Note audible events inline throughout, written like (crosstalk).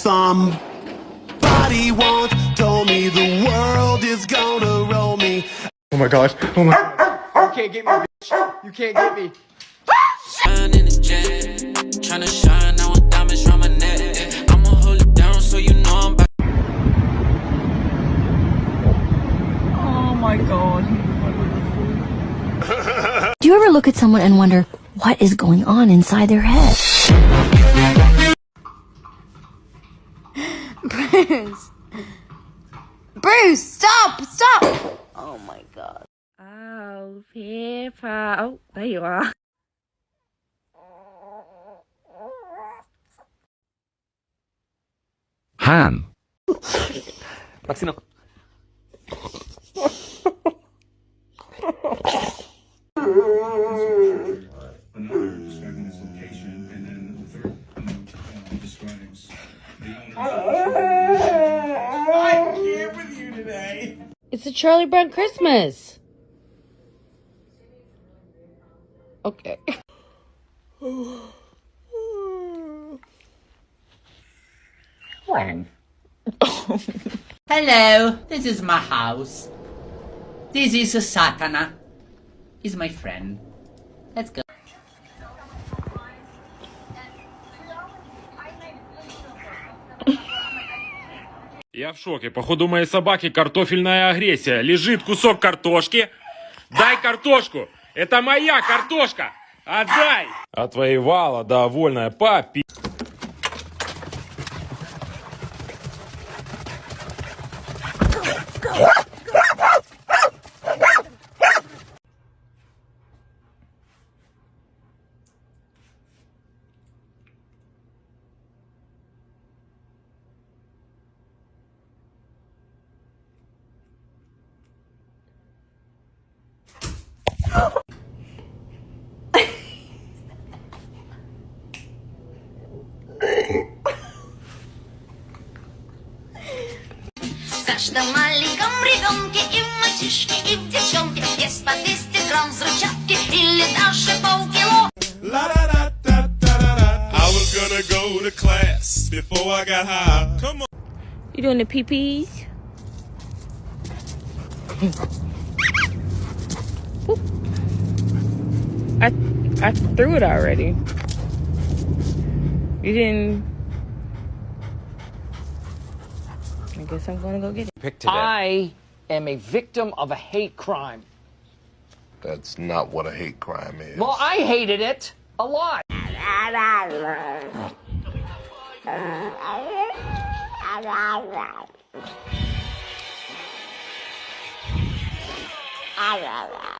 Somebody once told me the world is gonna roll me. Oh my gosh. Oh my. You can't get me, bitch. You can't get me. Shine in the jet, tryna shine now with diamonds round my neck. I'ma hold it down so you know I'm back. Oh my god. Do you ever look at someone and wonder what is going on inside their head? Bruce. Bruce, stop! Stop! Oh my god. Oh, Peppa. Oh, there you are. Han. Maxino. A Charlie Brown Christmas. Okay. (laughs) Hello, this is my house. This is Satana. He's my friend. Let's go. Я в шоке. Походу, моей собаки картофельная агрессия. Лежит кусок картошки. Дай картошку. Это моя картошка. Отдай. Отвоевала, довольная. Папи. каждом маленьком ребенке и в мальчишке, и в девчонке есть по 200 грамм взрывчатки или даже полкило. I was gonna go to class before I got high. Come on. You doing the pee-pees? I I threw it already. You didn't. I guess I'm gonna go get it. Pick today. I am a victim of a hate crime. That's not what a hate crime is. Well, I hated it a lot. (laughs)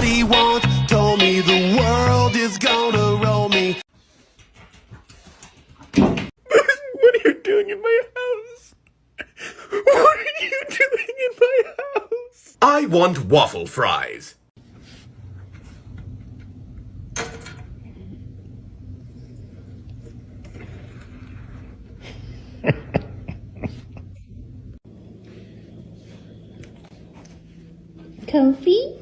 Nobody gonna slow me down. No. Somebody once told me the world is gonna roll me. (laughs) What are you doing in my house? What are you doing in my house? I want waffle fries. Comfy?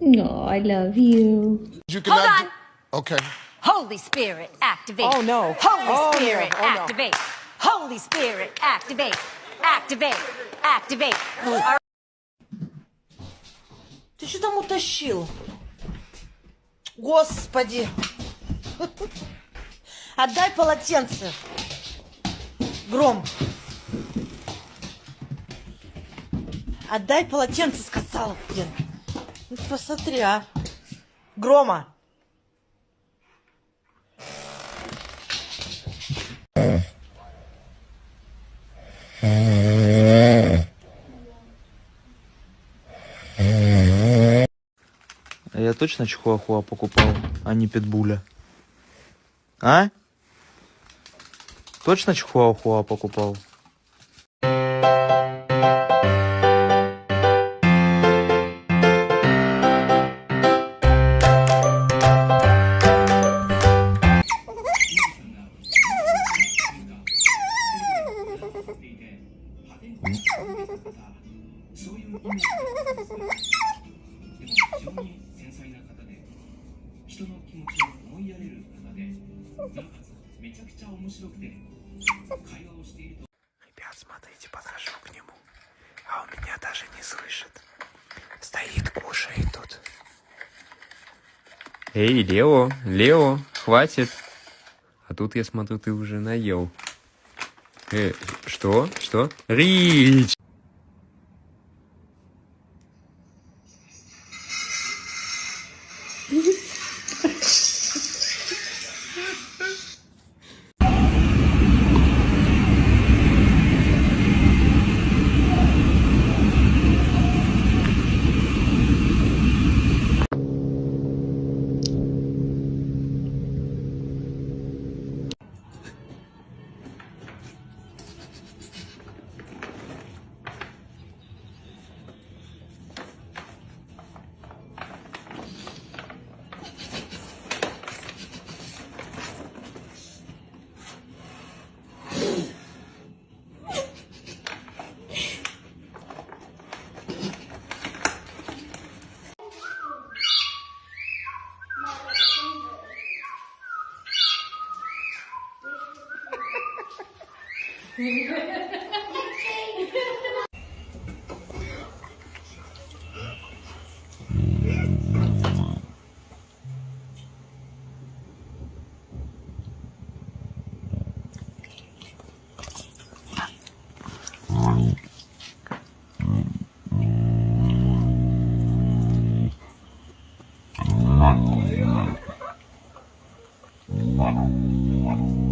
No, I love you. You Hold on. Okay. Holy Spirit, activate. Oh, no. Holy Oh, no. Spirit, Oh, no. activate. Holy Spirit, activate. Activate. Activate. Ты что там утащил? Господи. Отдай полотенце. Гром. Отдай полотенце, сказала, блин. Ну, посмотри, а. Грома. Я точно чихуахуа покупал, а не питбуля? А? Точно чихуахуа покупал? そういうイメージですでも非常に繊細な方で人の気持ちを思いやれる方でなおかつめちゃくちゃ面白くて会話をしていると Ребят, смотрите, подхожу к нему, а он меня даже не слышит. Стоит, кушает тут. Эй, Лео, Лео, хватит. А тут я смотрю, ты уже наел. Э, что? Что? Рич! Wow.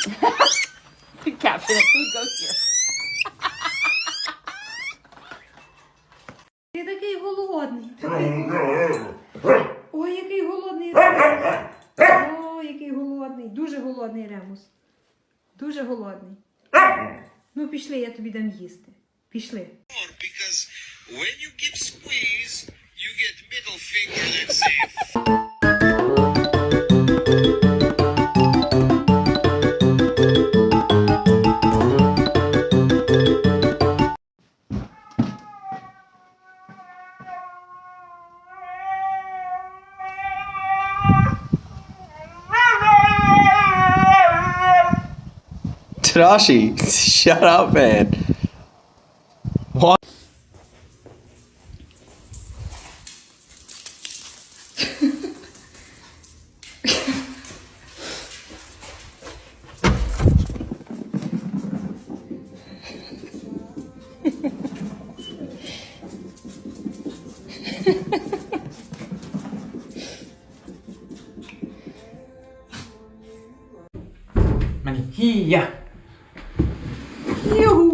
(laughs) Captain, food goes here. (laughs) Ти такий голодний. Ой, який голодний. Ой, який голодний. Дуже голодний Ремус. Дуже голодний. Ну, пішли, я тобі дам їсти. Пішли. Because when you give squeeze, you get middle finger, let's see. Rashi, (laughs) shut up, man. What? Yeah. Yoo-hoo!